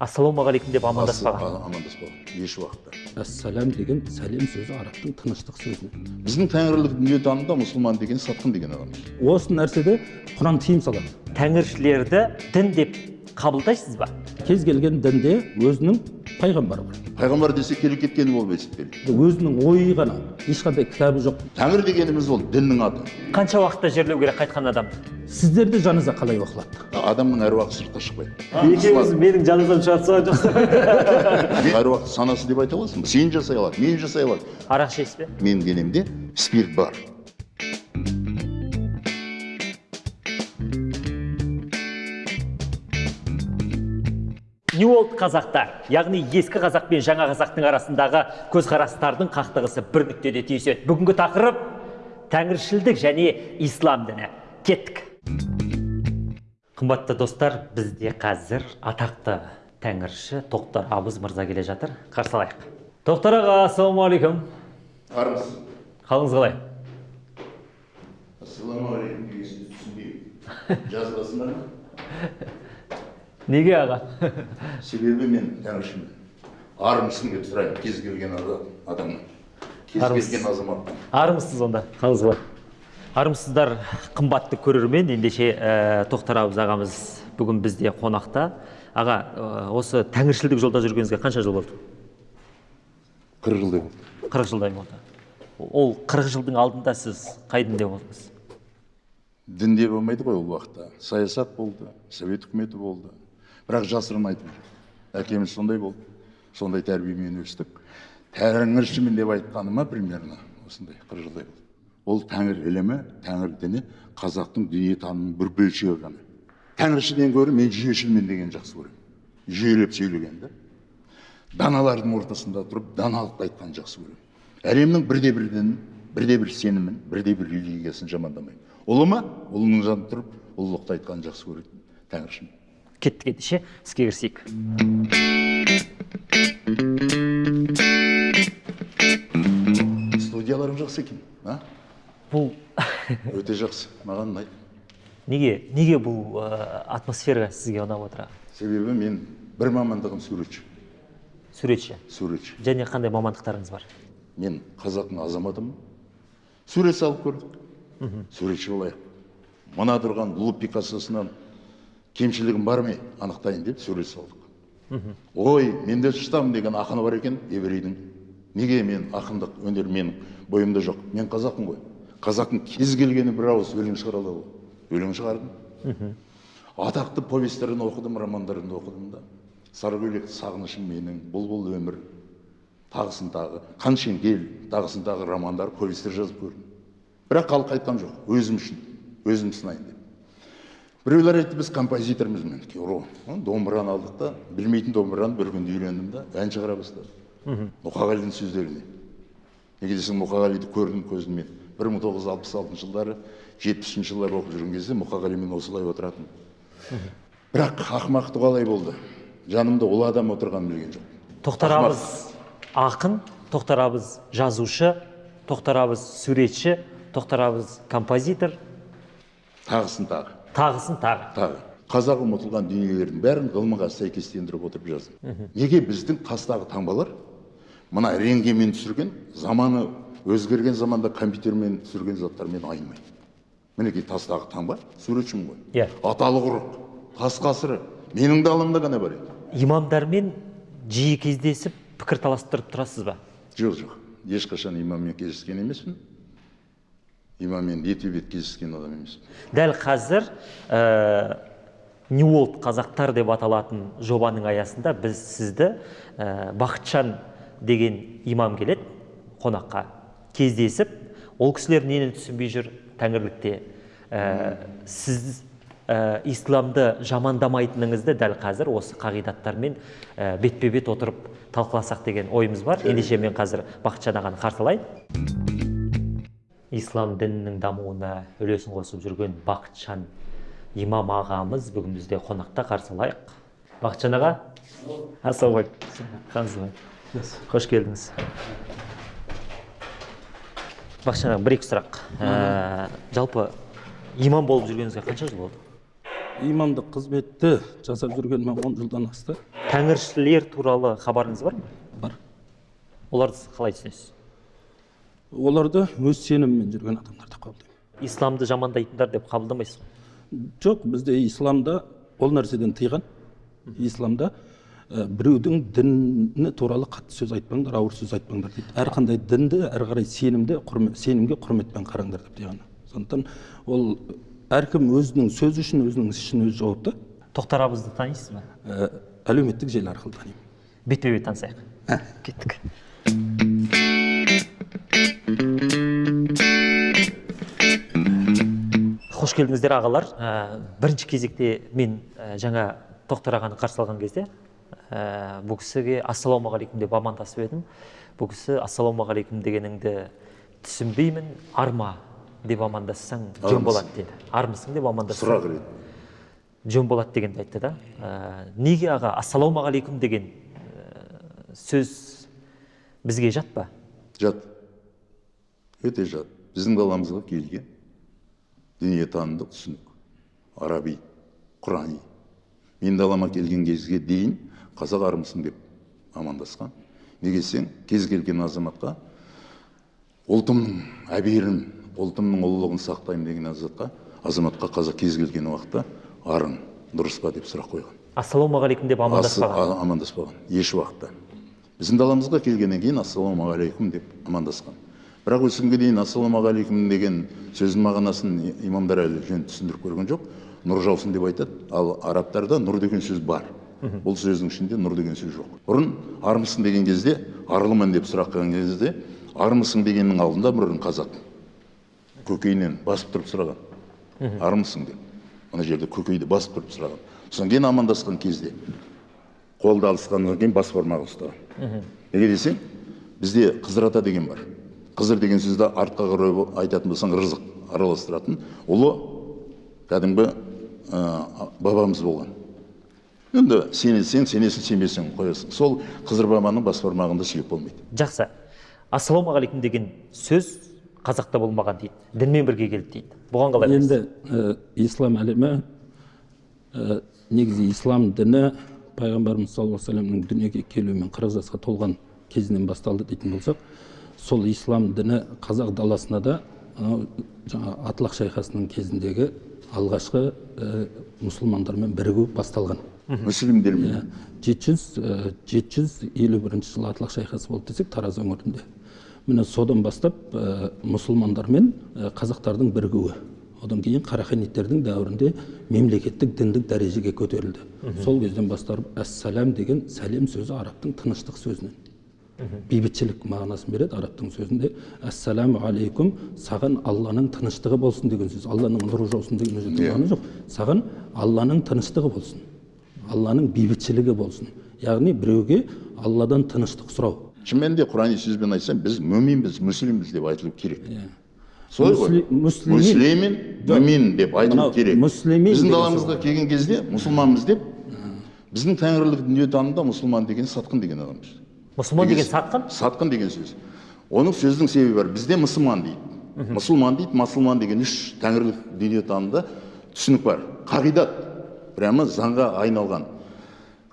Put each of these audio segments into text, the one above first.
ассалаумағалейкум деп амандаспаған. Ас- амандаспаған. Еш уақытта. Әссалам деген сәлем сөзі арабтың тыныштық сөзінен біздің тәңірлік дүниетанымда мұсылман деген сатқын деген адам. Осы нәрседе құран тыйым салады. Тәңіршілерді дін деп қабылдайсыз ба? Кез келген дінде өзінің пайғамбары бар. Пайғамбар десе келіп кеткені болып есептеледі өзінің ойы ғана ешқандай кітабы жоқ. Тәңір дегеніміз ол діннің аты. Қанша уақытта жерлеу керек қайтқан адамды сіздерде жаназа қалай оқылады адамның әруағы сыртқа шықпайды. Екеуіңіз менің жаназам шығарып салған жоқсыз. Әруақты санасы деп айта аласың ба? Сен жасай алады мен жасай аламын. Арақ ішесіз бе? Менің денемде спирт бар. Нью олд қазақтар яғни ескі қазақ пен жаңа қазақтың арасындағы көзқарастардың қақтығысы бір нүктеде түйіседі. Бүгінгі тақырып тәңіршілдік және ислам діні. Кеттік. Қымбатты достар бізде қазір атақты тәңірші тоқтар абыз мырза келе жатыр. Қарсы алайық тоқтар аға ассалаумағалейкум. Армысыз қалыңыз қалай? Ассалаумағалейкум түсінбеймін. Жазбасыңдар ма неге аға? Себебі мен тәңіршімін армысың деп сұраймын. Кез келген ада- адамнан кез келген азаматтан армысыз онда. Қалыңыз қалай армысыздар қымбатты көрермен. Ендеше ә, тоқтар абыз ағамыз бүгін бізде қонақта. Аға ә, осы тәңіршілдік жолда жүргеніңізге қанша жыл болды? Қырық жылдай болды. Қырық жылдай болды. Ол қырық жылдың алдында сіз қай дінде болдыңыз? Дінде болмайды ғой ол уақытта. Саясат болды совет үкіметі болды. Бірақ жасырын айтып әкеміз сондай болды. Сондай тәрбиемен өстік. Тәңіршімін деп айтқаныма примерно? Осындай қырық жылдай болды. Ол тәңір ілімі тәңір діні қазақтың дүниетанымының бір бөлшегі ғана. Тәңіршіден гөрі мен жүйешілмін деген жақсы көремін. Жүйелеп сөйлегенді даналардың ортасында тұрып даналықты айтқанды жақсы көремін. Әлемнің бірде бір дінін бірде бір сенімін бірде бір религиясын жамандамаймын. Ұлы ма? Ұлының жанында тұрып ұлылықты айтқанды жақсы көретін тәңіршімін кеттік ендеше іске кірісейік студияларың жақсы екен а? Бұл өте жақсы маған ұнайды. Неге неге бұл ә, атмосфера сізге ұнап отыр себебі мен бір мамандығым суретші. Суретші? Суретші. Және қандай мамандықтарыңыз бар? Мен қазақтың азаматымын. Сурет салып көрдік суретші болайық. Мына тұрған лу пикассосынан кемшілігім бар ма анықтайын деп сурет салдық ой менде штам деген ақыны бар екен еврейдің. Неге мен ақындық өнер менің бойымда жоқ? Мен қазақпын ғой. Қазақтың кез келгені бір ауыз өлең шығара алады ғой. Өлең шығардым. Атақты повестерін оқыдым романдарын оқыдым да. Саркөлек сағынышым менің бұлбұл өмір. Тағысын тағы қаншеңгел тағысын тағы романдар повестер жазып көрдім. Бірақ халық айтқан жоқ өзім үшін өзім сынайын деп. Біреулер айтты біз композитормыз мен ро домбыраны алдық та білмейтін домбыраны бір күнде үйлендім да ән шығара бастадым. Мұқағалидың сөздеріне. Неге десең мұқағалиды көрдім көзіммен бір мың тоғыз жүз алпыс алтыншы жылдары жетпісінші жылдары оқып жүрген кезде мұқағалимен осылай отыратын. Бірақ ақымақтық қалай болды. Жанымда ұлы адам отырғанын білген жоқ тоқтар Ақымақ. абыз ақын тоқтар абыз жазушы тоқтар абыз суретші тоқтар абыз композитор. Тағысын тағы. Тағысын тағы. Тағы. Қазақ ұмытылған дүниелердің бәрін ғылымға сәйкестендіріп отырып жаздым. Неге біздің тастағы таңбалар мына рентгенмен түсірген заманы өзгерген заманда компьютермен түсірген заттармен айнымайды мінекей тастағы таңба суретшімін ғой. Иә. аталық ұрық тас қасыры. Менің даламда ғана бар еді. Имамдармен жиі кездесіп пікір таластырып тұрасыз ба? Жоқ жоқ. Ешқашан имаммен кездескен емеспін. Имаммен бетпе бет кездескен адам емеспін дәл қазір ә, нью олд қазақтар деп аталатын жобаның аясында біз сізді ә, бақытжан деген имам келеді қонаққа кездесіп ол кісілер нені түсінбей жүр тәңірлікте? Ә, сіз ә, исламды жамандамайтыныңызды дәл қазір осы қағидаттармен ә, бетпе бет отырып талқыласақ деген ойымыз бар. Ендеше мен қазір бақытжан ағаны қарсы алайын. Ислам дінінің дамуына үлесін қосып жүрген бақытжан имам ағамыз бүгін бізде қонақта. Қарсы алайық. Бақытжан аға. Ассалаумағалейкум қалыңыз қош келдіңіз. Бақытжан аға бір екі сұрақ. Ә, жалпы имам болып жүргеніңізге қанша жыл болды? Имамдық қызметті жасап жүргеніме он жылдан асты. Тәңіршілер туралы хабарыңыз бар ма? Бар. Оларды қалай түсінесіз? Оларды өз сенімімен жүрген адамдар деп қабылдаймын исламды жамандайтындар деп қабылдамайсыз ғой жоқ бізде исламда ол нәрседен тыйған. Исламда ә, біреудің діні туралы қатты сөз айтпаңдар ауыр сөз айтпаңдар дейді. Әрқандай дінді әрі қарай сенімді құрмет, сенімге құрметпен қараңдар деп тыйған. Сондықтан ол әркім өзінің сөзі үшін өзінің ісі үшін өзі жауапты тоқтар абызды танисыз ба? Ә, әлеуметтік желі арқылы танимын. Бетпе бет танысайық кеттік. Қош келдіңіздер ағалар. Ә, бірінші кезекте мен ә, жаңа тоқтар ағаны қарсы алған кезде ә, бұл кісіге ассалаумағалейкум деп амандасып едім. Бұл кісі ассалаумағалейкум дегеніңді түсінбеймін арма деп амандассаң жөн болады деді. Армысың деп амандассаң сұрақ жөн болады дегенді айтты да. Ә, неге аға ассалаумағалейкум деген ә, сөз бізге жат па? Жат. Өте жат. Біздің даламызға келген. Дүниетанымдық түсінік. Араби құрани. Мен далама келген кезге дейін қазақ армысың деп амандасқан. Неге десең кез келген азаматқа ұлтымның әберін ұлтымның ұлылығын сақтаймын деген азатқа азаматқа қазақ кез келген уақытта арың дұрыс па деп сұрақ қойған. Ассалаумағалейкум деп амандаспаған амандаспаған еш уақытта. Біздің даламызға келгеннен кейін ассалаумағалейкум деп амандасқан. Бірақ осы күнге дейін ассалаумағалейкум деген сөздің мағынасын имамдар әлі жөн түсіндіріп көрген жоқ. Нұр жаусын деп айтады. Ал арабтарда нұр деген сөз бар. Бұл сөздің ішінде нұр деген сөз жоқ. Бұрын армысың деген кезде арлымын деп сұрақ қойған кезде армысың дегеннің алдында бұрын қазақ көкейінен басып тұрып сұраған. Армысың деп. Мына жерде көкейді басып тұрып сұраған. Содан кейін амандасқан кезде қолды алысқаннан кейін бас бармағы ұстаған. Неге десең бізде қызыр ата деген бар. Қызыр деген сөзді артқа қарай айтатын болсаң рызық араластыратын. Ұлы кәдімгі ә, бабамыз болған. Енді сенесің сенесің сенбесең қоясың. Сол қызыр бабаның бас бармағында сүйек болмайды. Жақсы. Ассалаумағалейкум деген сөз қазақта болмаған дейді. Дінмен бірге келді дейді. Бұған қалай қарайсыз? енді ә, ислам әлемі ә, негізі ислам діні пайғамбарымыз саллаллаху алейхи вассаламның дүниеге келуімен қырық жасқа толған кезінен басталды дейтін болсақ сол ислам діні қазақ даласына да анау жаңа атлақ шайқасының кезіндегі алғашқы ә, мұсылмандармен бірігу басталған. Мүслімдермен жеті жүз жеті жүз елу бірінші жылы атлақ шайқасы болды десек тараз өңірінде. Міне содан бастап ә, мұсылмандар мен ә, қазақтардың бірігуі. Одан кейін қараханиттердің дәуірінде мемлекеттік діндік дәрежеге көтерілді. Сол кезден бастап әссалям деген сәлем сөзі арабтың тыныштық сөзінен. Бейбітшілік мағынасын береді арабтың сөзінде. Әссаламу алейкум саған алланың тыныштығы болсын деген сөз. Алланың нұры жаусын деген жерде Иә. мағына жоқ. Саған алланың тыныштығы болсын. Алланың бейбітшілігі болсын. Яғни біреуге алладан тыныштық сұрау. Шын мәнінде құрани сөзбен айтсам біз мүминбіз мүслимбіз деп айтылу керек. Солай ғой. Муслимин. мүмин деп айтылу керек. біздің даламызға келген кезде мұсылманбыз деп біздің тәңірлік дүниетанымда мұсылман деген сатқын деген адам мұсылман деген сатқын сатқын деген сөз оның сөздің себебі бар бізде мұсылман дейді мұсылман дейді масылман деген үш тәңірлік дүниетанымда түсінік бар қағидат прямо заңға айналған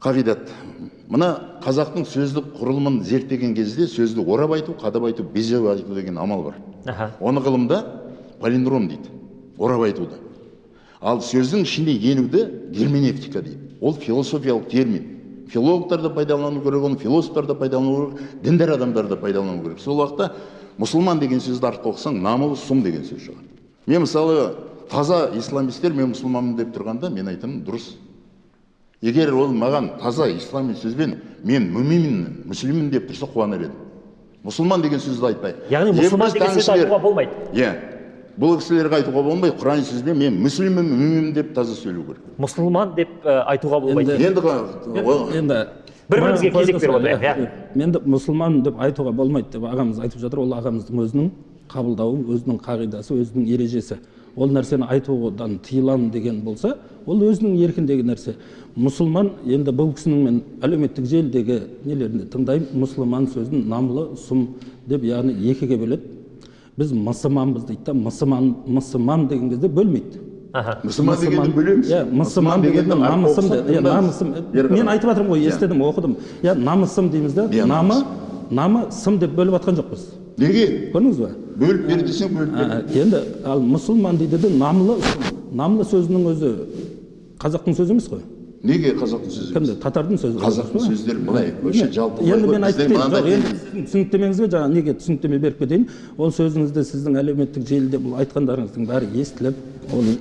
қағидат мына қазақтың сөздік құрылымын зерттеген кезде сөзді орап айту қадап айту безеп айту деген амал бар аха оны ғылымда полиндром дейді орап айтуды ал сөздің ішіне енуді герменевтика дейді ол философиялық термин филологтар да пайдалану керек оны философтар да пайдалану керек діндар адамдар да пайдалану керек. Сол уақытта мұсылман деген сөзді артқа оқысаң намыл сұм деген сөз шығады. Мен мысалы таза исламистер мен мұсылманмын деп тұрғанда мен айтамын дұрыс. Егер ол маған таза ислами сөзбен мен мүминмін мүслиммін деп тұрса қуанар едім. Мұсылман деген сөзді айтпай. Яғни мұсылман деген сөзді айтуға болмайды. Иә. Бұл кісілерге айтуға болмайды құран сөзбен мен мүслиммін мүминмін деп таза сөйлеу керек. Мұсылман деп айтуға болмайды Енді- енді Бір-бірімізге маған кезек беріп отырайық, иә. иә. енді мұсылман деп айтуға болмайды деп ағамыз айтып жатыр. Ол ағамыздың өзінің қабылдауы өзінің қағидасы өзінің ережесі. Ол нәрсені айтудан тыйыламын деген болса ол өзінің еркіндегі нәрсе. Мұсылман енді бұл кісінің мен әлеуметтік желідегі нелерінде тыңдаймын мұсылман сөзін намлы сұм деп яғни екіге бөледі. Біз мұсылманбыз дейді да мұсылман мұсылман деген кезде бөлмейді аха мұсылман дегенді бөлеміз иә мұсылман дегенді намысым иә, намысым мен айтып жатырмын ғой естідім оқыдым иә намысым дейміз да намы намы сым деп бөліп жатқан жоқпыз неге көрдіңіз ба бөліп бер десең бөліп бер енді ал мұсылман дейді де намлы намлы сөзінің өзі қазақтың сөзі емес қой неге қазақтың сөзі кімді? татардың сөзі қазақтың сөздері былай вообще жалпы енді мен айтып жоқ енді түсініктемеңізге жаңа неге түсініктеме беріп кетейін? Ол сөзіңізді сіздің әлеуметтік желіде бұл айтқандарыңыздың бәрі естіліп ол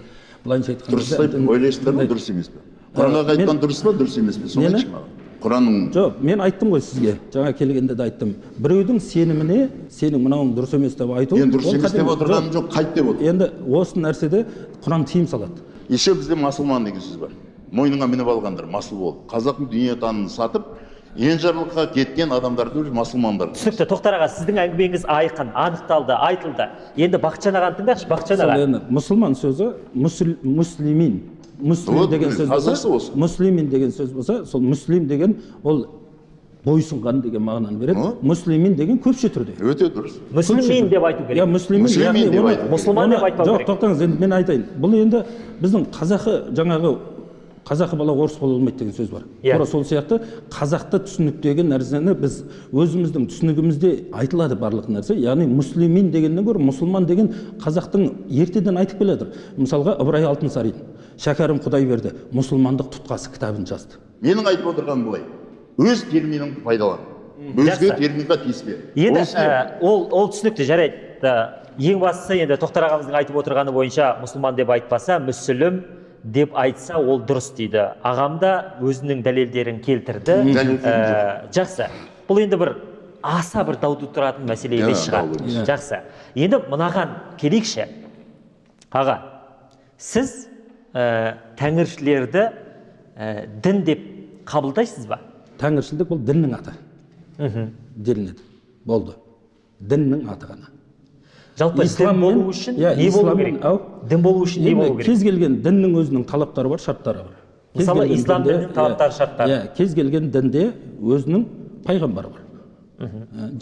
былайынша дұрыс айтқанда деп ойлайсыздар ма дұрыс емес пе? Құранға айтқан дұрыс па дұрыс емес пе? Соны айтшы маған. Құранның жоқ мен айттым ғой сізге. Жаңа келгенде де айттым. Біреудің сеніміне сенің мынауың дұрыс емес деп айту енді дұрыс емес деп отырғаным жоқ. қайт деп отыр енді осы нәрседе құран тыйым салады. Еще бізде масылман деген сөз бар. Мойныңа мініп алғандар масыл болып қазақтың дүниетанымын сатып енжарлыққа кеткен адамдарды уже масылмандар. Түсінікті тоқтар аға сіздің әңгімеңіз айқын анықталды айтылды. Енді бақытжан ағаны тыңдайықшы бақытжан аға. Енді мұсылман сөзі мүслимин. Мүслим деген сөз болса мүслимин деген сөз болса сол мүслим деген ол бойсұнған деген мағынаны береді. Мүслимин деген көпше түрде. Өте дұрыс. Мүслімин деп айту иә керек мүслимин Мүслимин деп айту. Мұсылман деп айтпау жоқ керек. тоқтаңыз енді мен айтайын. Бұл енді біздің қазақы жаңағы қазақы бала орыс бола алмайды деген сөз бар. Иә. тура сол сияқты қазақты түсініктегі нәрсені біз өзіміздің түсінігімізде айтылады барлық нәрсе. Яғни мүслимин дегеннен гөрі мұсылман деген қазақтың ертеден айтып келе жатыр. Мысалға ыбырай алтынсарин шәкәрім құдайберді мұсылмандық тұтқасы кітабын жазды. Менің айтып отырғаным былай. Өз терминіңді пайдалан. Өзге терминға тиіспе енді Ол ол түсінікті жарайды. Ең бастысы енді тоқтар ағамыздың айтып отырғаны бойынша мұсылман деп айтпаса мүсілім деп айтса ол дұрыс дейді. Ағам да өзінің дәлелдерін келтірді. Дәлелдерін Ә, жақсы. Бұл енді бір аса бір дау тудыратын мәселе емес Иә, шығар. емес. жақсы. Енді мынаған келейікші. Аға сіз ә, тәңіршілерді ә, дін деп қабылдайсыз ба? Тәңіршілдік бұл діннің аты. Делінеді. Болды. Діннің аты ғана. Жалпы Ислам болу үшін иә, не болу керек? дін болу үшін не болу керек? кез келген діннің өзінің талаптары бар шарттары бар. Мысалы, ислам дінінің талаптары, иә, шарттары. иә кез келген дінде өзінің пайғамбары бар. Ә,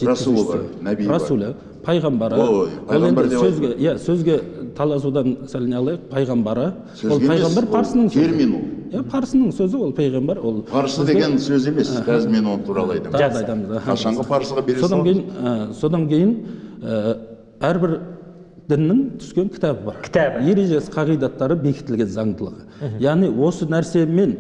Расулы бар, нәби бар. расулы пайғамбары. Ол енді сөзге иә сөзге таласудан сәл не алайық. Пайғамбары ол пайғамбар парсының термин ол. иә парсының сөзі ол пайғамбар ол парсы деген сөз емес қазір мен оны туралы айтамын. Жақсы. айтамыз қашанғы парсыға бере содан кейін ә, содан кейін ә, әрбір діннің түскен кітабы бар. Кітабы. ережесі қағидаттары бекітілген заңдылығы. Яғни осы нәрсемен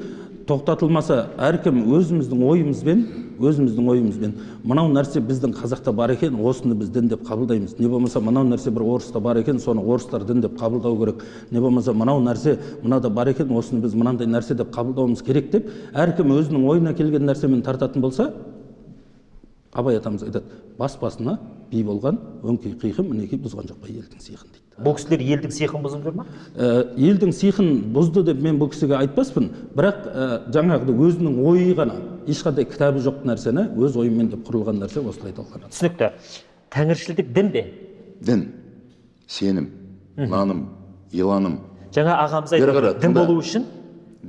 тоқтатылмаса әркім өзіміздің ойымызбен өзіміздің ойымызбен мынау нәрсе біздің қазақта бар екен осыны біз дін деп қабылдаймыз не болмаса мынау нәрсе бір орыста бар екен соны орыстар дін деп қабылдау керек не болмаса мынау нәрсе мынада бар екен осыны біз мынандай нәрсе деп қабылдауымыз керек деп әркім өзінің ойына келген нәрсемен тартатын болса абай атамыз айтады бас басына би болған өңкей қиқы мінекей бұзған жоқ па елдің сиқын дейді бұл кісілер елдің сиқын бұзып жүр ма? Ә, елдің сиқын бұзды деп мен бұл кісіге айтпаспын бірақ ә, жаңағыдай өзінің ойы ғана ешқандай кітабы жоқ нәрсені өз ойымен деп құрылған нәрсе осылай талқыланады. түсінікті. Тәңіршілдік дін бе? Дін. Сенім наным иланым. Жаңа ағамыз отыр, дін болу үшін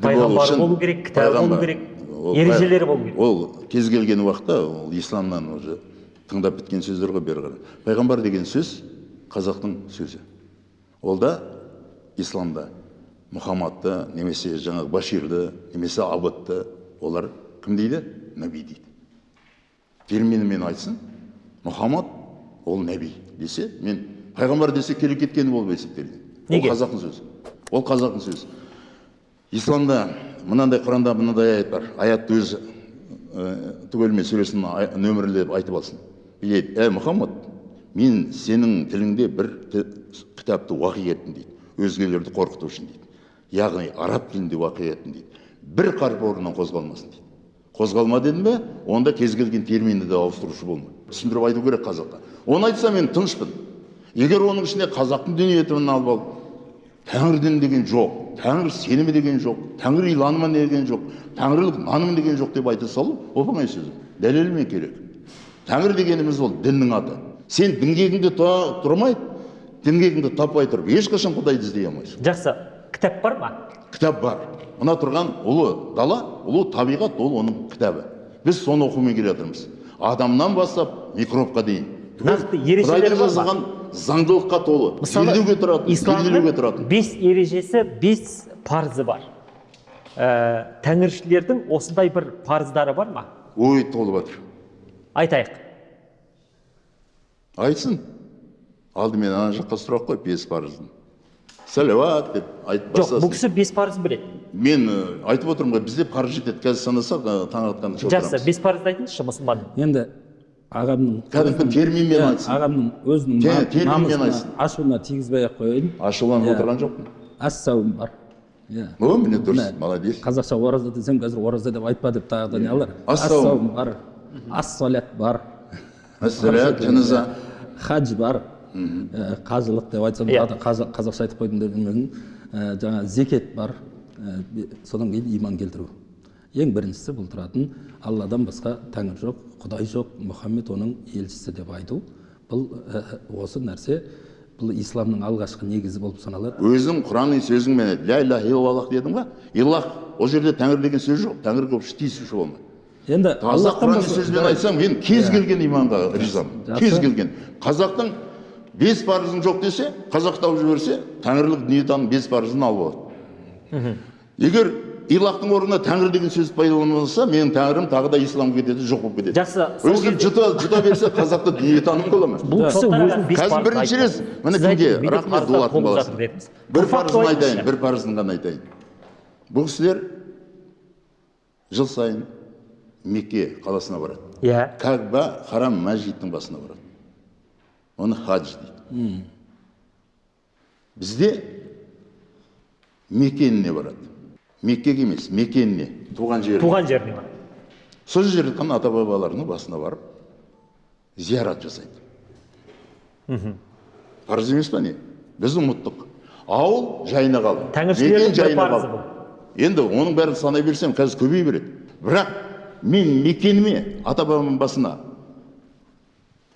пайғамбар болу керек кітабы болу керек. Ережелері болу керек. ол кез келген уақытта ол исламнан уже тыңдап біткен сөздер ғой бері қарай. Пайғамбар деген сөз қазақтың сөзі. Ол да исламда. Мұхаммадты немесе жаңағы баширді немесе абытты олар кім дейді? Нәби дейді. Терминімен айтсын. Мұхаммад ол нәби десе мен пайғамбар десе келе кеткені болып есептеледі Неге? ол қазақтың сөзі. Ол қазақтың сөзі. Исламда мынандай құранда мынандай аят бар. Аятты өзі ә, түгелімен сүресін нөмірлеп айтып алсын. Дейді ә мұхаммад мен сенің тіліңде бір кітапты уақи еттім дейді. Өзгелерді қорқыту үшін дейді. Яғни араб тілінде уақи еттім дейді. Бір қарп орнынан қозғалмасын дейді. Қозғалма дедім бе онда кез келген терминді де ауыстырушы болма. Түсіндіріп айту керек қазаққа. Оны айтса мен тынышпын. Егер оның ішіне қазақтың дүниетімін алып алып тәңір дін деген жоқ. Тәңір сенімі деген жоқ тәңір иланымы деген жоқ тәңірлік нанымы деген жоқ деп айта салу оп оңай сөз дәлелмен керек тәңір дегеніміз ол діннің аты сен діңгегіңде тұрмай діңгегіңді таппай тұрып ешқашан құдайды іздей алмайсың жақсы кітап бар ма кітап бар мына тұрған ұлы дала ұлы табиғат ол оның кітабы біз соны оқумен келе жатырмыз адамнан бастап микробқа дейін ережелері жазылған заңдылыққа толы мысалы елдеуге тұратын исламның елделуге тұратын. бес ережесі бес парызы бар. Ә, тәңіршілердің осындай бір парыздары бар ма? Ой толып жатыр айтайық. Айтсын. Алдымен ана жаққа сұрақ қой бес парыздың. Сәлеуат деп айтып жоқ бұл кісі бес парызын біледі. Мен ы, айтып отырмын ғой бізде парыз жетеді. Қазір санасақ ы, таң атқанша жақсы бес парызды айтыңызшы мұсылманның енді ағамның кәдімгі терминмен Иә, айтсын. ағамның өзінің намысына айтсын. ашуына тигізбей ақ қояйын. Ашуланып Иә. отырған жоқпын ассауым бар. Иә. О міне дұрыс молодец қазақша ораза десем қазір ораза деп айтпа деп тағы да не қылар Ассауым. бар. Ассалят бар. Ассалят жаназа. Хадж бар. Қажылық деп айтсам Иә. тағы қазақша айтып қойдым деп жүрмесін ә, жаңағы зекет бар. Содан кейін иман келтіру. Ең біріншісі бұл тұратын алладан басқа тәңір жоқ құдай жоқ мұхаммед оның елшісі деп айту. Бұл ә, осы нәрсе бұл исламның алғашқы негізі болып саналады. Өзің құрани сөзіңмен ля иляха иллаллах дедің ба иллах ол жерде тәңір деген сөз жоқ. Тәңірге тиісуші болма енді таза басқа- сөзбен айтсам мен кез келген иманға ризамын. Кез келген. Қазақтың бес парызың жоқ десе қазақ тауып жіберсе тәңірлік дүниетаным бес парызын алып алады. Егер илахтың орнына тәңір деген сөз пайдаланылса менің тәңірім тағы да исламға кетеді жоқ болып кетеді. Жақсы, сол өзі жұта жұта берсе қазақта дүниетаным бола ма? Бұл кісі бес қазір бірінші рет міне кімге? Рахмет дулаттың баласы. бір парызын айтайын бір парызын ғана айтайын. Бұл кісілер жыл сайын мекке қаласына барады. Иә. Кәба харам мәжиттің басына барады. Оны хадж дейді. Бізде мекеніне барады. Меккеге емес мекеніне туған жері туған жеріне сол жерде жатқан ата бабаларының басына барып зиярат жасайды. Парыз емес па не? Біз ұмыттық. Ауыл жайына қалды. Тәңіршілердің жайына қалды. енді оның бәрін санай берсем қазір көбейе береді. Бірақ мен мекеніме ата бабамның басына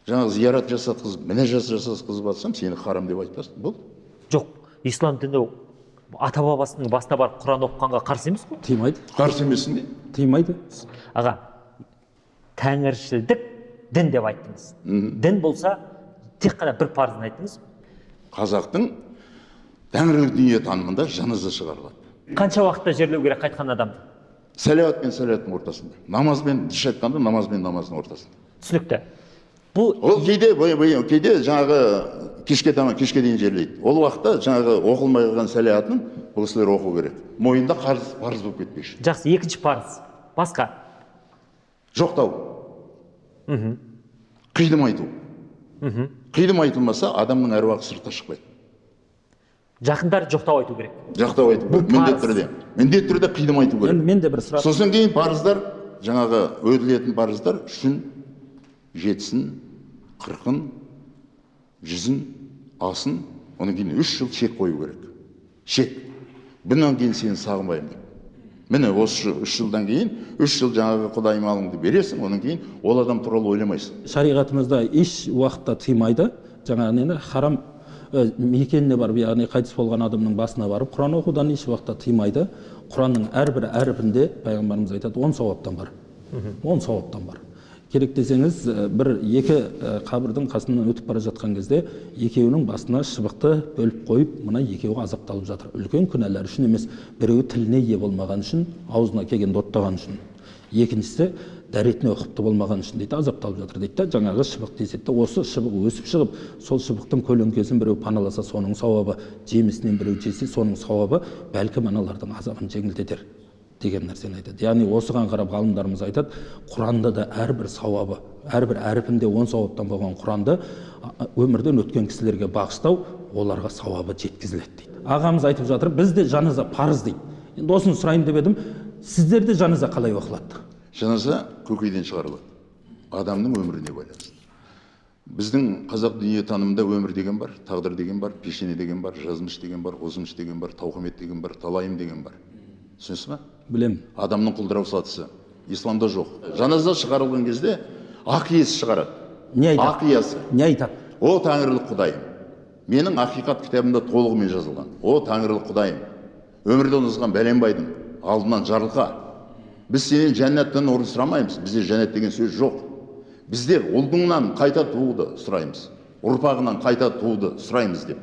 жаңағы зиярат жасатқызып мінәжат жасатқызып жатсам сені харам деп айтпасын. Болды. Жоқ ислам діні ата бабасының басына барып құран оқығанға қарсы емес қой? Тыймайды қарсы емессің де. Тыймайды аға тәңіршілдік дін деп айттыңыз. Дін болса тек қана бір парызын айттыңыз. Қазақтың тәңірлік дүниетанымында жаназа шығарылады. Қанша уақытта жерлеу керек қайтқан адамды сәлауат пен сәлауаттың ортасында. Намаз бен дұрыс айтқанда намаз бен намаздың ортасында. Түсінікті. Бұл ол кейде кейде жаңағы кешке таман кешке дейін жерлейді. Ол уақытта жаңағы оқылмай қалған сәлеатын бұл кісілер оқу керек. Мойнында қарыз парыз болып кетпеші жақсы екінші парыз. Басқа? Жоқтау. Қидым айту. Қидым айтылмаса адамның әруағы сыртқа шықпайды. Жақындар жоқтау айту керек. Жақтау айту керек. Міндетті түрде. Міндетті түрде қидым айту керек. Енді мен де бір сұрақ сосын кейін парыздар жаңағы өтілетін парыздар үшін жетісін қырқын жүзін асын одан кейін үш жыл шек қою керек. Шек. Бұнан кейін сені сағынбаймын деп. Міне осы үш жылдан кейін үш жыл жаңағы құдай малыңды бересің одан кейін ол адам туралы ойламайсың. Шариғатымызда еш уақытта тыймайды. Жаңағы нені харам ә, мекеніне барып яғни қайтыс болған адамның басына барып құран оқудан еш уақытта тыймайды. Құранның әрбір әріпінде пайғамбарымыз айтады он сауаптан бар. Он сауаптан бар. Керек десеңіз ә, бір екі ә, қабірдің қасынан өтіп бара жатқан кезде екеуінің басына шыбықты бөліп қойып мына екеуі азапталып жатыр. Үлкен күнәлар үшін емес біреуі тіліне ие болмаған үшін аузына келгенді оттаған үшін. Екіншісі дәретіне ұқыпты болмаған үшін дейді азапталып жатыр дейді да жаңағы шыбық деседі осы шыбық өсіп шығып сол шыбықтың көлеңкесін біреу паналаса соның сауабы жемісінен біреу жесе соның сауабы бәлкім аналардың азабын жеңілдетер. Деген нәрсені айтады. Яғни осыған қарап ғалымдарымыз айтады құранда да әрбір сауабы әрбір әріпінде он сауаптан болған құранды өмірден өткен кісілерге бағыштау оларға сауабы жеткізіледі дейді. Ағамыз айтып жатыр бізде жаназа парыз дейді. Енді осыны сұрайын деп едім сіздерде жаназа қалай оқылады? Жаназа көкейден шығарылады. Адамның өміріне байланысты. Біздің қазақ дүниетанымында өмір деген бар тағдыр деген бар пешене деген бар жазмыш деген бар озмыш деген бар тауқымет деген бар талайым деген бар. Түсінесіз ба білемін адамның құлдырау сатысы. Исламда жоқ. Жаназа шығарылған кезде ақ иесі шығарады. Не ақ айтады? Иесі не айтады? О тәңірлік құдайым менің ақиқат кітабымда толығымен жазылған. О тәңірлік құдайым өмірден озған бәленбайдың алдынан жарылқа. Біз сенен жәннаттан орын сұрамаймыз. Бізде жәннат деген сөз жоқ. Біздер ұлдыңнан қайта тууды сұраймыз. Ұрпағынан қайта тууды сұраймыз деп.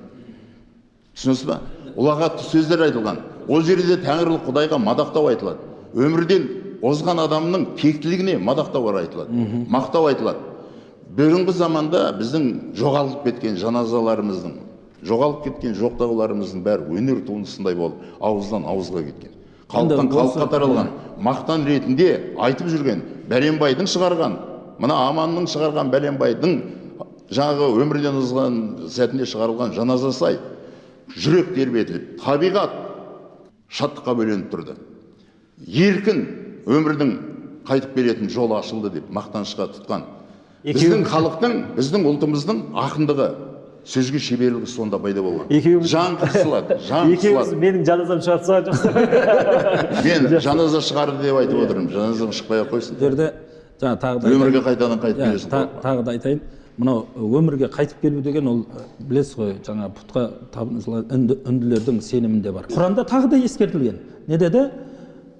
Түсінесіз ба? Ұлағатты сөздер айтылған. Ол жерде тәңірлік құдайға мадақтау айтылады. Өмірден озған адамның тектілігіне мадақтау айтылады. Мақтау айтылады. Бүгінгі заманда біздің жоғалып кеткен жаназаларымыздың жоғалып кеткен жоқтауларымыздың бәрі өнер туындысындай болып ауыздан ауызға кеткен. Халықтан халыққа таралған мақтан ретінде айтып жүрген бәленбайдың шығарған мына аманның шығарған бәленбайдың жаңағы өмірден озған сәтінде шығарылған жаназа сай жүрек тербетіліп табиғат шаттыққа бөленіп тұрды. Еркін өмірдің қайтып келетін жолы ашылды деп мақтанышқа тұтқан. Біздің халықтың біздің ұлтымыздың ақындығы сөзге шеберлігі сонда пайда болған. Жан қысылады жан екеуміз менің жаназам шығарып жоқсыз мен жаназа шығарды деп айтып отырмын. Жаназам шықпай ақ қойсын. Бұл жерде жаңа тағы да өмірге қайтадан қайтып Иә, келесің. та- тағы да айтайын. Мынау өмірге қайтып келу деген ол білесіз ғой жаңа пұтқа үнділердің сенімінде бар. Құранда тағы да ескертілген. Не деді?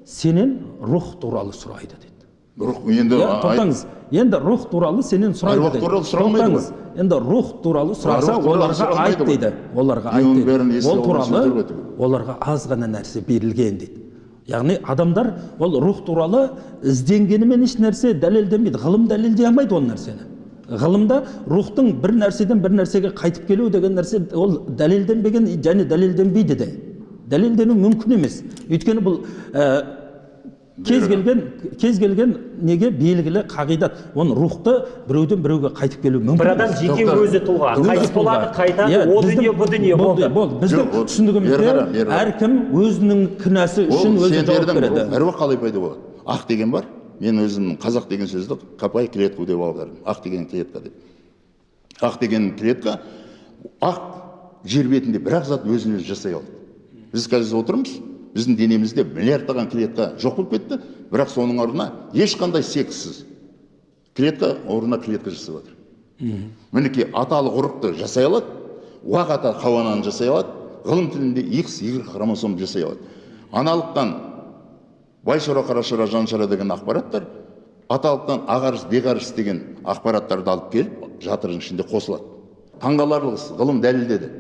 Сенен рух туралы сұрайды дейді рух енді иә ай- тоқтаңыз енді рух туралы сенен сұрайды Аруақ туралы сұрамайды тоқтаңыз. Енді рух туралы сұраса оларға айт дейді. Оларға айт дейді. ол туралы оларға аз ғана нәрсе берілген дейді. Яғни адамдар ол рух туралы ізденгенімен еш нәрсе дәлелденбейді ғылым дәлелдей алмайды ол нәрсені. Ғылымда рухтың бір нәрседен бір нәрсеге қайтып келу деген нәрсе ол дәлелденбеген және дәлелденбейді де. Дәлелдену мүмкін емес. Өйткені бұл ә, кез келген кез келген неге белгілі қағидат. Оны рухты біреуден біреуге қайтып келу мүмкін бір адам емес. жеке өзі тұлға қайтыс болады қайтады Иә, о біздің- дүние бұл дүние болды болды. біздің ол- түсінігімізде әркім өзінің кінәсі үшін ол өзі жауап береді. Әруақ қалай пайда болады? Ақ деген бар. Мен өзім қазақ деген сөзді копай клетку деп аудардым. Ақ деген клетка деп. Ақ деген клетка ақ жер бетінде бір ақ зат өзін өзі жасай алады біз қазір отырмыз біздің денемізде миллиардтаған клетка жоқ болып кетті бірақ соның орнына ешқандай секссіз клетка орнына клетка жасап жатыр мінекей аталық ұрықты жасай алады уақ ата хауананы жасай алады ғылым тілінде икс y хромосом жасай алады. Аналықтан байшора қарашора жаншора деген ақпараттар аталықтан ағарыс беғарыс деген ақпараттарды алып келіп жатырдың ішінде қосылады. Таңғаларлық ғылым дәлелдеді.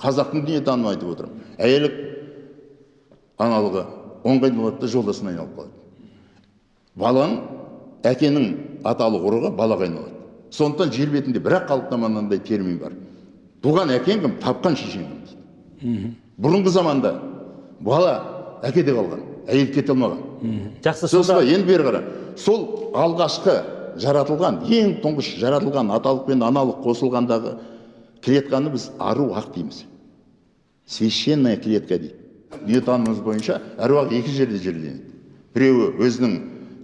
Қазақтың дүниетанымы айтып отырмын. Әйелі аналығы оңға айналады да жолдасына айналып қалады. Баланың әкенің аталық ұрығы балаға айналады. Сондықтан жер бетінде бір ақ мынандай термин бар. Туған әкең кім тапқан шешең кім? Дейді бұрынғы заманда бала әкеде қалған. Әйел кете алмаған. Жақсы сонда енді бері қара. Сол алғашқы жаратылған ең тұңғыш жаратылған аталық пен аналық қосылғандағы клетканы біз ару ақ дейміз. Священная клетка дейді. Дүниетанымымыз бойынша әруақ екі жерде жерленеді. Біреуі өзінің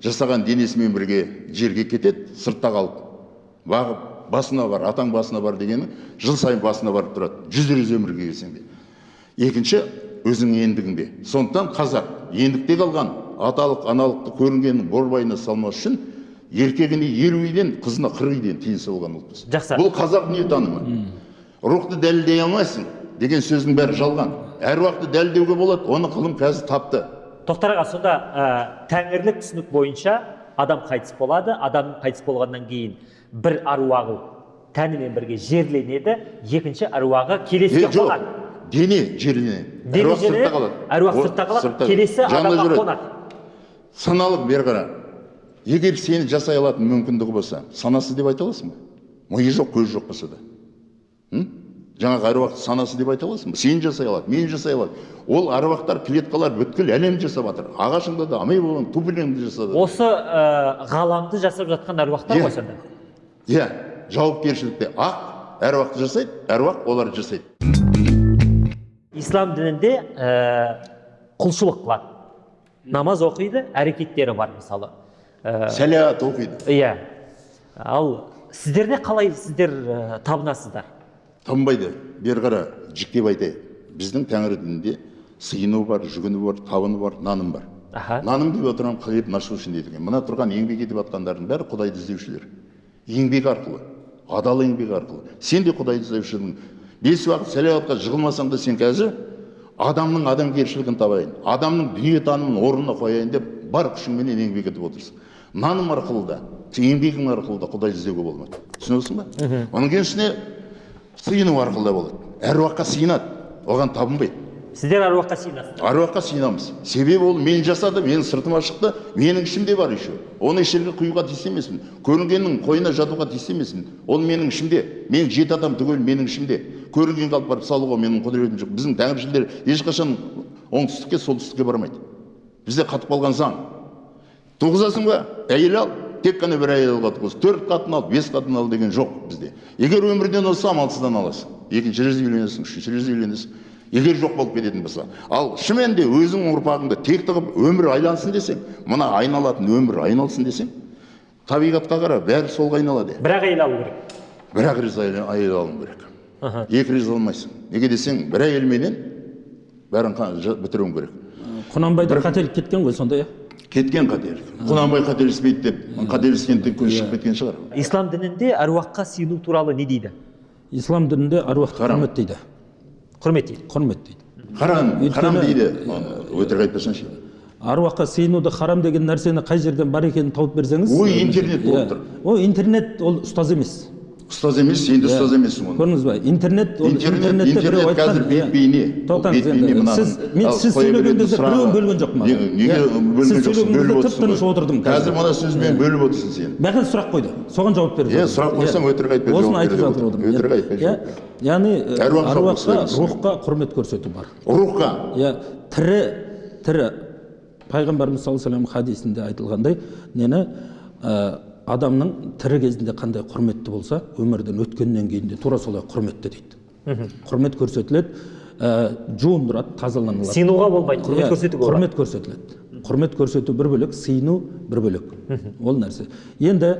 жасаған денесімен бірге жерге кетеді сыртта қалып. Бағып басына бар атаң басына бар дегені жыл сайын басына барып тұрады. Жүз рет өмірге келсең де. Екінші өзіңнің ендігіңде. Сондықтан қазақ ендікте қалған аталық аналықты көрінгеннің борбайына салмас үшін еркегіне елу үйден қызына қырық үйден тиын салған ұлтпыз Жақсы. бұл қазақ дүниетанымы рухты дәлелдей алмайсың деген сөздің бәрі жалған. Әруақты дәлелдеуге болады оны ғылым қазір тапты. Тоқтар аға сонда ә, тәңірлік түсінік бойынша адам қайтыс болады адам қайтыс болғаннан кейін бір аруағы тәнімен бірге жерленеді екінші аруағы келесіге жоқ. қонады дене жерленеді Дене әруақ сыртта қалады. әруақ сыртта келесі адамға қонады. Саналық бері қара. Егер сені жасай алатын мүмкіндігі болса санасы деп айта аласың ба? Миы жоқ көзі жоқ болса да. Жаңағы әруақты санасы деп айта аласың ба? Сені жасай алады мені жасай алады. Ол әруақтар клеткалар бүткіл әлемді жасап жатыр. Ағашыңда да тупленіңді жасап жатыр осы ә, ғаламды жасап жатқан әруақтар Иә. ғой сонда иә. Жауапкершілікте ақ әруақты жасайды әруақ оларды жасайды. Ислам дінінде ә, құлшылық қылады намаз оқиды әрекеттері бар мысалы Ә, сәлят оқиды иә ал сіздерде қалай сіздер ә, табынасыздар танбайды бері қара жіктеп айтайық біздің тәңір дінінде сыйыну бар жүгіну бар табыну бар наным бар аха наным деп отырған хлеб насущный дейді екен мына тұрған еңбек етіп жатқандардың бәрі құдайды іздеушілер еңбек арқылы адал еңбек арқылы сен де құдайды іздеушісің бес уақыт сәлауатқа жығылмасаң да сен қазір адамның адамгершілігін табайын адамның дүниетанымын орнына қояйын деп бар күшіңменен еңбек етіп отырсың. Наным арқылы да еңбегің арқылы да құдай іздеуге болмайды. Түсінесің ба? Кейін үстіне сыйыну арқылы да болады. Әруаққа сыйынады оған табынбайды. Сіздер аруаққа сыйынасыздар аруаққа сыйынамыз себебі ол мен жасады менің сыртыма шықты менің ішімде бар еще оны еш жерге құюға тиіс емеспін көрінгеннің қойнына жатуға тиіс емеспін ол менің ішімде мен жеті адам түгел менің ішімде көрінген қалып барып салуға менің құдіретім жоқ біздің тәңіршілдер ешқашан оңтүстікке солтүстікке бармайды бізде қатып қалған заң туғызасың ба әйел ал тек қана бір әйел алуға туғыз төрт қатын ал бес қатын ал деген жоқ бізде егер өмірден озса амалсыздан аласың екінші рет үйленесің үшінші рет үйленесің егер жоқ болып кететін болса. Ал шынымен де өзіңнің ұрпағыңды текті қылып өмір айлансын десең мына айналатын өмір айналсын десең табиғатқа қара бәрі солға айналады бір ақ әйел алу керек. Бір ақ рет әйел әйел алуың керек екі рет алмайсың. Неге десең бір әйелменен бәрін бітіруің керек. Құнанбайда қателік кеткен ғой сонда иә? Кеткен қателік. Құнанбай қателеспейді деп қателескенден көз шығып кеткен шығар. Ислам дінінде әруаққа сыйыну туралы не дейді? Ислам дінінде аруақты Харам. құрмет дейді. Құрмет дейді. Құрмет дейді. Харам харам дейді. Өтірік айтпасаңшы аруаққа сыйынуды харам деген нәрсені қай жерден бар екенін тауып берсеңіз ой интернет болып Иә. тұр. Ол интернет ол ұстаз емес. Ұстаз емес сен де ұстаз емессің оны көрдіңіз ба интернет ол интернетте біреу айтқан қазір бейне тоқтаңыз енді сіз мен сіз біреуін бөлген жоқпын неге неге бөлген жоқсың бөліп тып тыныш отырдым қазір. мына сөзбен бөліп отырсың сен. Маған сұрақ қойды соған жауап бердім Иә, сұрақ қойсаң өтірік айтпай осыны айтып жатыр отыр. отырмын. Өтірік айтпай Иә, яғни Әруаққа рухқа құрмет көрсету бар. Рухқа? Иә тірі тірі. Пайғамбарымыз саллаллаху вассалам хадисінде айтылғандай нені адамның тірі кезінде қандай құрметті болса өмірден өткеннен кейін де тура солай құрметті дейді. Құрмет көрсетіледі ә, жуындырады тазаланылады. Сыйынуға болмайды құрмет Иә, көрсетуге құрмет көрсетіледі. Құрмет көрсету бір бөлек сыйыну бір бөлек. Ол нәрсе. Енді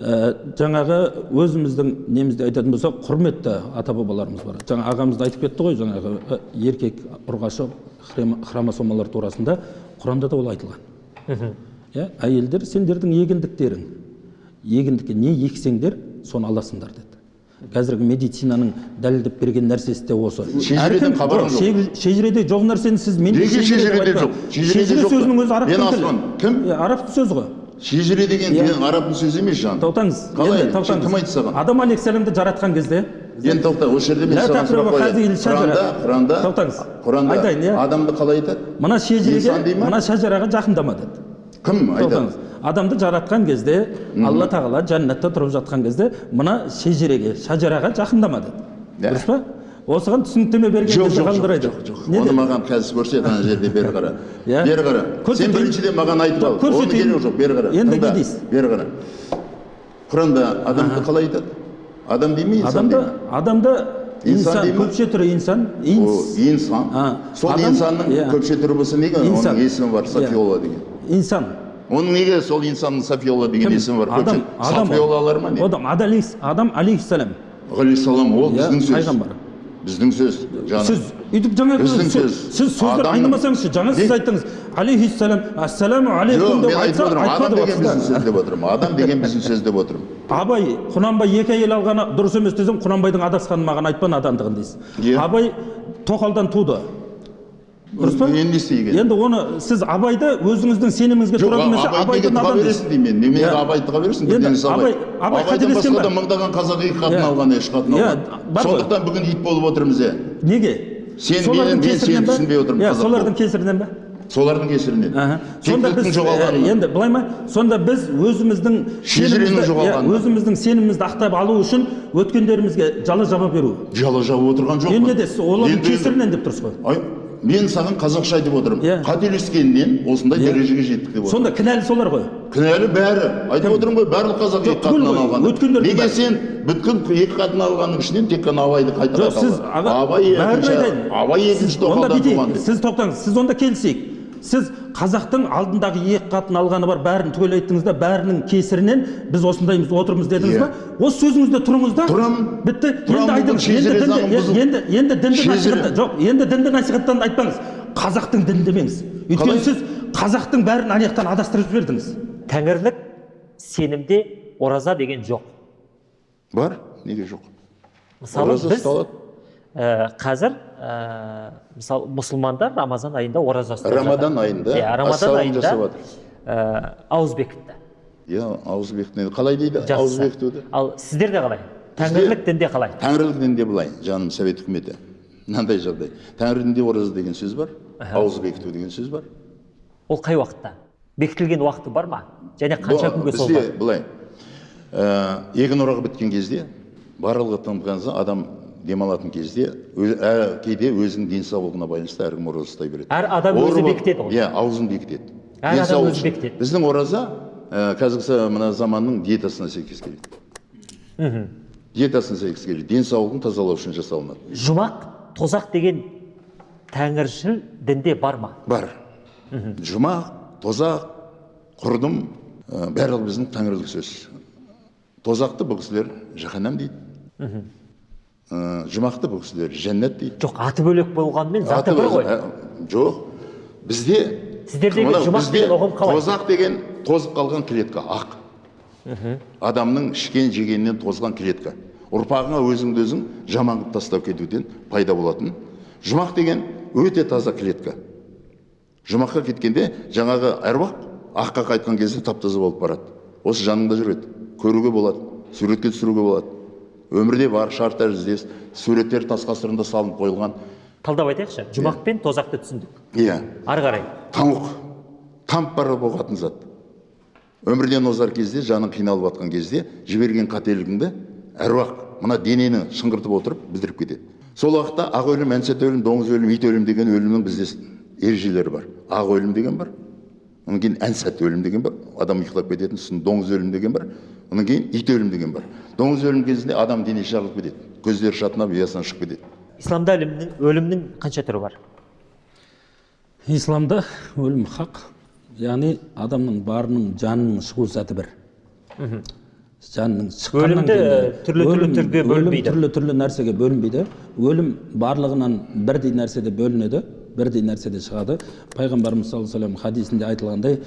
ә, жаңағы өзіміздің немізде айтатын болсақ құрметті ата бабаларымыз бар. Жаңа ағамыз да айтып кетті ғой жаңағы ә, еркек ұрғашы хромосомалар турасында құранда да ол айтылған. Иә әйелдер сендердің егіндіктерің егіндікке не ексеңдер соны аласыңдар деді. Қазіргі медицинаның дәлелдеп берген нәрсесі де осы. Шежіреден жоқ. шежіреде жоқ нәрсені сіз мен Неге шежіреде жоқ? Шежіре сөзінің өзі араб тілі. Кім? Араб сөзі ғой. Шежіре деген менің арабтың сөзі емес жан. тоқтаңыз қалай? Кім айтты саған? Адам алейхисаламды жаратқан кезде енді тоқта осы жерде мен саған сұрақ қояйын. құранда құранда Тоқтаңыз. құранда Айтайын, иә. адамды қалай айтады? Мына шежіреге мына шажараға жақындама деді. Кім? Айтады. Адамды жаратқан кезде алла тағала жәннатта тұрып жатқан кезде мына шежіреге шажараға жақындама деді дұрыс па? Осыған түсініктеме берген жоқ жоқ оны маған қазір көрсет ана жерде бері қара Иә. бері қара сен біріншіден маған айтып ал. Оның керегі жоқ бері қара Енді не дейсіз? бері қара құранда адамды қалай айтады? Адам дей ме инсан дей ме адамда Инсан көпше түрі инсан. Инсан. Сол инсанның иә. көпше түрі болса неге? Оның есімі бар Иә. софиола деген. Инсан. Оның неге сол инсанның софиола деген есімі бар адам ма не адам адам алейхисалам ғалейхиссалам ол біздің сөз пайғамбар. біздің сөз сіз өйтіп жаңа Біздің сіз- сөз. сіз сөздер айнымасаңызшы жаңа сіз айттыңыз алейхиссалам ассаламу алейкум деп айтса адам деген біздің сөз деп отырмын адам деген біздің сөз деп отырмын абай құнанбай екі әйел алғаны дұрыс емес десем құнанбайдың адасқанын маған айтпа надандығын дейсіз абай тоқалдан туды дұрыс па енді не істейін енді оны сіз абайды өзіңіздің сеніміңізге тура келмесе абайды надан деймін мен. Немене абайды тыға бересің Енді абай. Абай- қателескен ба? да мыңдаған қазақ екі қатын алған үш қатын алған сондықтан бүгін ит болып отырмыз иә неге? Сен- мен- мен сені түсінбей отырмын, иә солардың кесірінен ба солардың кесірінен. Сонда біз енді былай ма? Сонда біз өзіміздің Шежіренің өзіміздің сенімімізді ақтап алу үшін өткендерімізге жала жаба беру. Жала жауып отырған жоқпын енді олардың кесірінен деп тұрсыз ғой. Мен саған қазақша айтып отырмын. Иә. қателескеннен осындай Иә. дәрежеге жеттік деп сонда кінәлі солар ғой. Кінәлі бәрі. Айтып отырмын ғой барлық қазақ екі қатыннан алған өткендер неге сен бүткіл екі қатын алғанның ішінен тек қана абайды қайта жоқ сіз абай екінші абай екінші тоқалдан туған сіз тоқтаңыз. Сіз онда келісейік. Сіз қазақтың алдындағы екі қатын алғаны бар бәрін түгел айттыңыз да бәрінің кесірінен біз осындаймыз отырмыз дедіңіз Иә. ба? Осы сөзіңізде тұрыңыз да Тұрамын. бітті. Енді айтыңыз. енді дінді енді енді дінді насихатта жоқ енді дінді насихаттан айтпаңыз. Қазақтың дінін демеңіз. Өйткені сіз қазақтың бәрін ана жақтан адастырып жібердіңіз. Тәңірлік сенімде ораза деген жоқ. Бар? Неге жоқ? Мысалы біз ұсталады. Қазір ә, мысалы мұсылмандар рамазан айында ораза ұстап Рамадан айында? Иә рамадан ассалам айында ә, ауыз бекітті иә ауыз бекіту қалай дейді? Ауыз бекітуді ал сіздерде қалай? Тәңірлік дінде қалай? тәңірлік дінде былай жаным совет үкіметі. Мынандай жағдай. Тәңір дінде ораза деген сөз бар ауыз бекіту деген сөз бар. Ол қай уақытта? Бекітілген уақыты бар ма? Және қанша күнге бізде созылады былай ә, егін орағы біткен кезде барлығы адам демалатын кезде өз- ә, кейде өзінің денсаулығына байланысты әркім ораза ұстай береді. Әр адам өзі бекітеді ғой. иә аузын бекітеді. Әр адам өзі бекітеді. біздің ораза ә, қазіргі мына заманның диетасына сәйкес келеді. Диетасына сәйкес келеді. Денсаулығын тазалау үшін жасалынады. Жұмақ тозақ деген тәңіршіл дінде бар ма? Бар. Жұмақ тозақ құрдым ә, барлығы біздің тәңірлік сөз. Тозақты бұл кісілер жаһаннам дейді. Жұмақты бұл кісілер жәннат дейді. Жоқ аты бөлек болғанымен заты Аты бір ғой. ә, жоқ. Бізде Сіздердегі жұмақ деген ұғым қалай? тозақ деген тозып қалған клетка ақ. Адамның ішкен жегенінен тозған клетка. Ұрпағыңа өзіңді өзің жаман қылып тастап кетуден пайда болатын. Жұмақ деген өте таза клетка. Жұмаққа кеткенде жаңағы әруақ аққа қайтқан кезде тап таза болып барады. Осы жаныңда жүреді. Көруге болады. Суретке түсіруге болады. Өмірде бар шар тәріздес суреттер тас қасырында салынып қойылған. Талдап айтайықшы жұмақ пен тозақты түсіндік. Иә. Ары қарай. Тамұқ. Тамып бара болатын зат. Өмірден озар кезде жаның қиналып жатқан кезде жіберген қателігіңді әруақ мына денені шыңғыртып отырып білдіріп кетеді. Сол уақытта ақ өлім әнсет өлім доңыз өлім ит өлім деген өлімнің бізде ережелері бар. Ақ өлім деген бар одан кейін әнсәт өлім деген бар адам ұйықтап кететін сосын доңыз өлім деген бар. Одан кейін ит өлім деген бар доңыз өлім кезінде адам денесі жарылып кетеді көздері шатынап ұясынан шығып кетеді исламда өлімнің, өлімнің қанша түрі бар исламда өлім хақ яғни адамның барының жанының шығу заты бір жанның шыққаннан түрлі түрлі түрге бөлінбейді. түрлі түрлі нәрсеге бөлінбейді өлім барлығынан бірдей нәрседе бөлінеді бірдей нәрседе шығады пайғамбарымыз саллаллаху алейhi хадисінде айтылғандай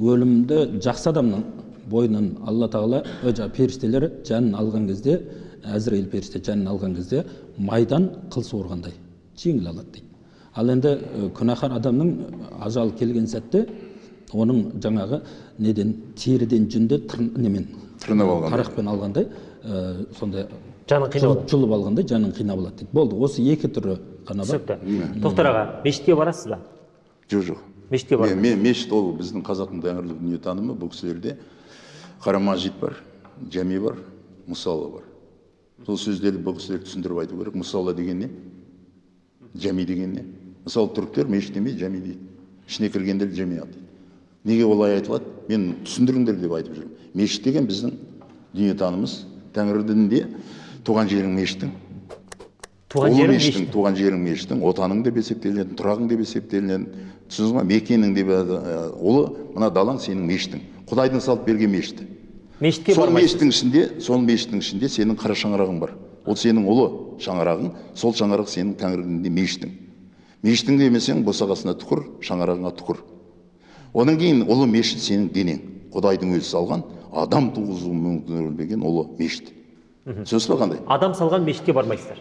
өлімді жақсы адамның бойынан алла тағала ө, жаңағы періштелер жанын алған кезде әзірейіл періште жанын алған кезде майдан қыл суырғандай жеңіл алады дейді. Ал енді күнәһар адамның ажалы келген сәтте оның жаңағы неден теріден жүнді тыр, немен? Тырнап алғандай. тарақпен алғандай ә, сондай жаның қиналады жұлып, жұлып алғандай жаның қинап алады дейді. Болды осы екі түрі ғана бар. түсінікті. Тоқтар аға мешітке барасыз ба? Жоқ жоқ. Мешітке бар Мен- мен мешіт ол біздің қазақтың тәңірлік дүниетанымы бұл кісілерде. Қара мажит бар жәми бар мұсалла бар. Сол сөздерді бұл кісілер түсіндіріп айту керек. Мұсалла деген не? Жәми деген не? Мысалы түріктер мешіт демейді жәми дейді. Ішіне кіргендер жәмиат дейді. Неге олай айтылады? Мен түсіндіріңдер деп айтып жүрмін. Мешіт деген біздің дүниетанымыз. Тәңір дінінде туған жерің мешітің туған ұлы жерің мешіттің мешіт туған жерің мешіттің. Отаның деп есептелінеді тұрағың деп есептелінеді түсіндіңіз ба мекенің деп ұлы мына далаң сенің мешітің құдайдың салып берген мешіті. Мешітке сол мешіттің ішінде сол мешіттің ішінде сенің қара шаңырағың бар. Ол сенің ұлы шаңырағың сол шаңырақ сенің тәңір дінінде мешітің мешітің демесең босағасына түкір шаңырағыңа түкір. Одан кейін ұлы мешіт сенің денең. Құдайдың өзі салған адам туғызу мүмкін ұлы мешіт. Түсінесіз ба қандай? Адам салған мешітке бармайсыздар.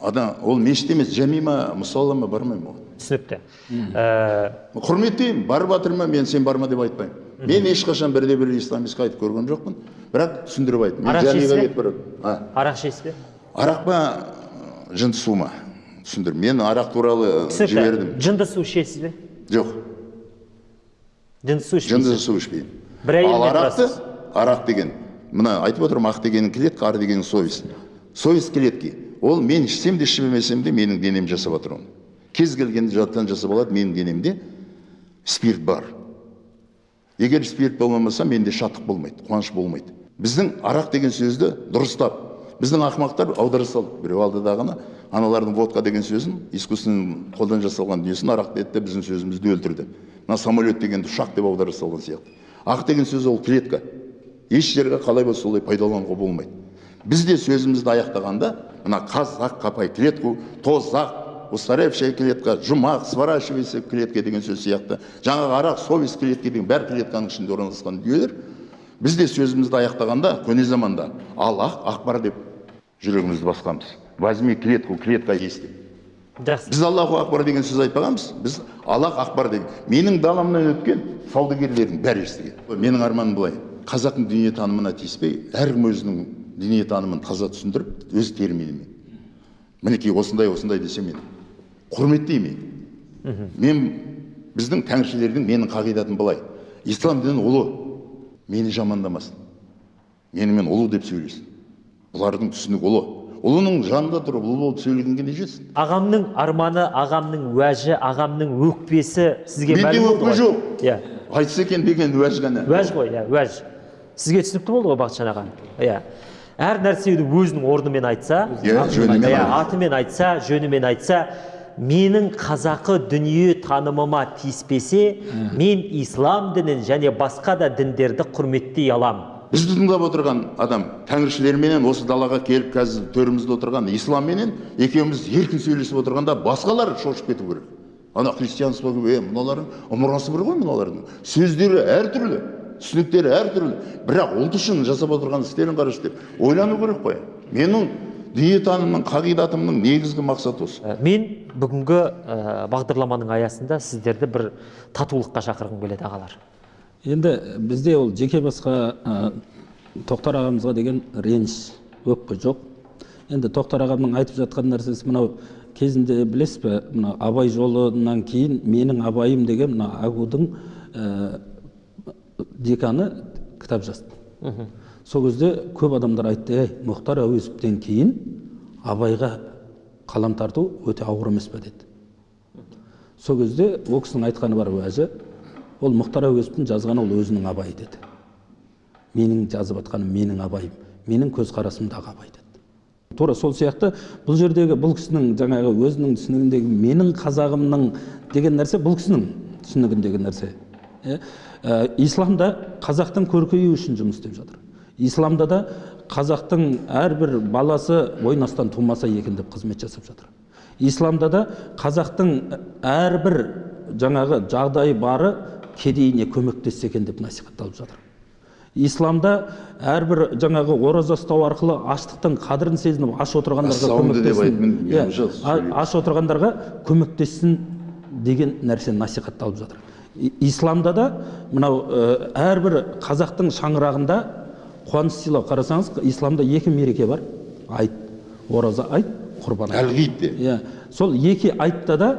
Адам ол мешіт емес жәми ма мұсалла ма бармаймын оған түсінікті Ә, құрметтеймін барып жатырмын мен сен барма деп айтпаймын. Мен ешқашан бірде бір исламистқа айтып көрген жоқпын. Бірақ түсіндіріп айттым. Арақ ішесіз бе? арақ ішесіз бе? Арақ па? Жынды су ма? Түсіндір. Мен арақ туралы жібердім. Жынды су ішесіз бе? Жоқ. Жынды су жынды ішпейсіз. су ішпеймін. Бір ал арақты арақ деген мына айтып отырмын ақ дегенің клетка ар дегенің совесть. Совесть клетки. Ол мен ішсем де ішпемесем де менің денем жасап жатыр оны кез келген жаттан жасап алады менің денемде спирт бар. Егер спирт болмаса менде шаттық болмайды қуаныш болмайды. Біздің арақ деген сөзді дұрыстап біздің ақымақтар аудара салды біреу алдыдағыны аналардың водка деген сөзін искусственный қолдан жасалған дүниесін арақ деді де біздің сөзімізді өлтірді. Мына самолет дегенді ұшақ деп аудара салған сияқты. Ақ деген сөз ол клетка. Еш жерге қалай болса солай пайдалануға болмайды. Біз де сөзімізді аяқтағанда мына қазақ қапай клетку тозақ устаревшая клетка жұмақ сворачивайся клетка деген сөз сияқты жаңағы арақ совесть клетка деген бәрі клетканың ішінде орналасқан дүниелер біз де сөзімізді аяқтағанда көне заманда аллах ақбар деп жүрегімізді басқанбыз возьми клетку клетка есть деп жақсы біз аллаху акбар деген сөз айтпағанбыз біз аллах ақбар деген менің даламнан өткен саудагерлердің бәрі естіген менің арманым былай қазақтың дүниетанымына тиіспей әркім өзінің дүниетанымын таза түсіндіріп өз терминімен мінекей осындай осындай десе мен құрметтеймін мен біздің тәңіршілердің менің қағидатым былай. Ислам діні ұлы мені жамандамасын. Менімен ұлы деп сөйлесін бұлардың түсінігі ұлы. Ұлының жанында тұрып ұлы болып сөйлегенге не жетсін? Ағамның арманы ағамның уәжі ағамның өкпесі сізге менде өкпе жоқ. Иә. Айтса екен деген уәж ғана. Уәж ғой иә уәж. Сізге түсінікті болды ғой бақытжан аға? Иә. Әр нәрсені өзінің орнымен айтса Иә, жөнімен иә, айтса. атымен айтса жөнімен айтса менің қазақы дүние танымыма тиіспесе мен ислам дінін және басқа да діндерді құрметтей аламын бізді тыңдап отырған адам тәңіршілерменен осы далаға келіп қазір төрімізде отырған исламменен екеуміз еркін сөйлесіп отырғанда басқалар шошып кету керек. Ана христианство е мыналардың ымырасы бір ғой мыналардың. Сөздері әртүрлі түсініктері әртүрлі. Бірақ ұлт үшін жасап отырған істерін қарашы деп ойлану керек қой. Менің дүниетанымның қағидатымның негізгі мақсаты осы. Ә, мен бүгінгі ә, бағдарламаның аясында сіздерді бір татулыққа шақырғым келеді ағалар. Енді бізде ол жеке басқа ә, тоқтар ағамызға деген реніш өкпе жоқ. Енді тоқтар ағамның айтып жатқан нәрсесі мынау кезінде білесіз бе мына абай жолынан кейін менің абайым деген мына агудың ә, деканы кітап жазды. Сол кезде көп адамдар айтты ей мұхтар әуезовтен кейін абайға қалам тарту өте ауыр емес пе? деді. Сол кезде ол кісінің айтқаны бар уәжі ол мұхтар әуезовтің жазғаны ол өзінің абайы деді. Менің жазып жатқаным менің абайым менің көзқарасымдағы абай деді. Тура сол сияқты бұл жердегі бұл кісінің жаңағы өзінің түсінігіндегі менің қазағымның деген нәрсе бұл кісінің түсінігіндегі нәрсе иә? Ә, исламда қазақтың көркеюі үшін жұмыс істеп жатыр. Исламда да қазақтың әрбір баласы ойын астан тумаса екен деп қызмет жасап жатыр. Исламда да қазақтың әрбір жаңағы жағдайы бары кедейіне көмектессе екен деп насихатталып жатыр. Исламда әрбір жаңағы ораза ұстау арқылы аштықтың қадірін сезініп аш отырғандарға көмектессін. Иә, аш отырғандарға көмектессін деген нәрсе насихатталып жатыр. Исламда да мынау ә, әрбір қазақтың шаңырағында қуаныш сыйлау қарасаңыз исламда екі мереке бар. Айт ораза айт құрбан айт. Әлғид иә сол екі айтта да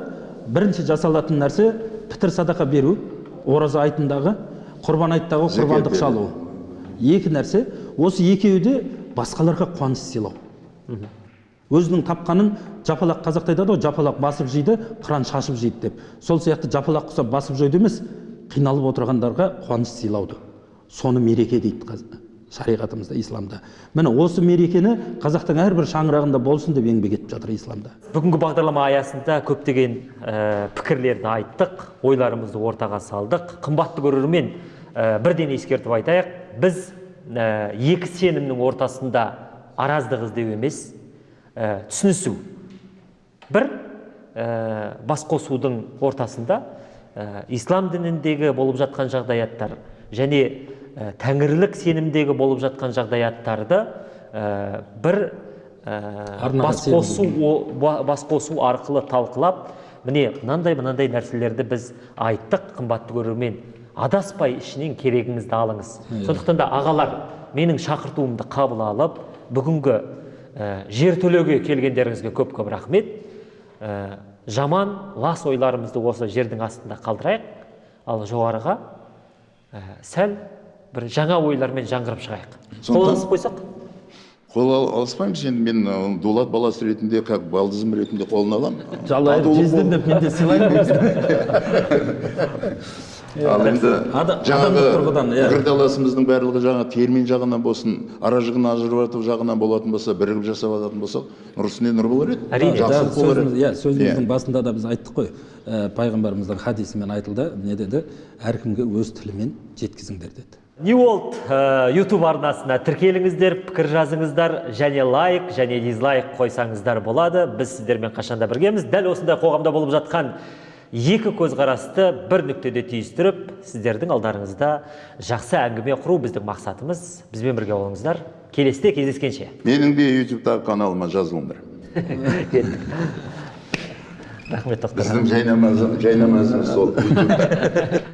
бірінші жасалатын нәрсе пітір садақа беру ораза айтындағы құрбан айттағы құрбандық шалу. Екі нәрсе. Осы екеуі де басқаларға қуаныш сыйлау өзінің тапқанын жапалақ қазақта айтады ғой жапалақ басып жейді қыран шашып жейді деп. Сол сияқты жапалақ құсап басып жойды емес қиналып отырғандарға қуаныш сыйлауды соны мереке дейді шариғатымызда исламда. Міне осы мерекені қазақтың әрбір шаңырағында болсын деп еңбек етіп жатыр исламда. Бүгінгі бағдарлама аясында көптеген ә, пікірлерді айттық ойларымызды ортаға салдық. Қымбатты көрермен ә, бірден ескертіп айтайық. Біз ә, екі сенімнің ортасында араздық іздеу емес ә, түсінісу. Бір ә, бас қосудың ортасында ә, ислам дініндегі болып жатқан жағдаяттар және ә, тәңірлік сенімдегі болып жатқан жағдаяттарды ә, бір ә, Арнаға бас сенім. қосу о- ба- бас қосу арқылы талқылап міне мынандай мынандай нәрселерді біз айттық қымбатты көрермен адаспай ішінен керегіңізді алыңыз. Сондықтан да ағалар менің шақыртуымды қабыл алып бүгінгі ә, жертөлеге келгендеріңізге көп көп рахмет. Ә, жаман лас ойларымызды осы жердің астында қалдырайық. Ал жоғарыға ә, сәл бір жаңа ойлармен жаңғырып шығайық. Сондықтан- қолданысып қойсақ? Қол ал- алыспаймыз енді мен дулат баласы ретінде как балдызым ретінде қолына аламын. Деп мен де сыйлаймын ал енді жаңағы иә. пікірталасымыздың барлығы жаңағы термин жағынан болсын ара жігін ажырату жағынан болатын болса бірігіп жасап алатын болсақ нұр үстіне нұр болар еді. Әрине. Жақсылық болар еді иә, сөзіміздің Иә. басында да біз айттық қой. Пайғамбарымыздың хадисімен айтылды. Не деді? Әркімге өз тілімен жеткізіңдер деді. New World ә, YouTube арнасына тіркеліңіздер, пікір жазыңыздар, және лайк, және дизлайк қойсаңыздар болады. Біз сіздермен қашанда біргеміз. Дәл осындай қоғамда болып жатқан екі көзқарасты бір нүктеде түйістіріп, сіздердің алдарыңызда жақсы әңгіме құру біздің мақсатымыз. Бізбен бірге болыңыздар. Келесіде кездескенше. менің де ютубтағы каналыма жазылыңдар. Рахмет тоқтар біздің жайнамазымыз сол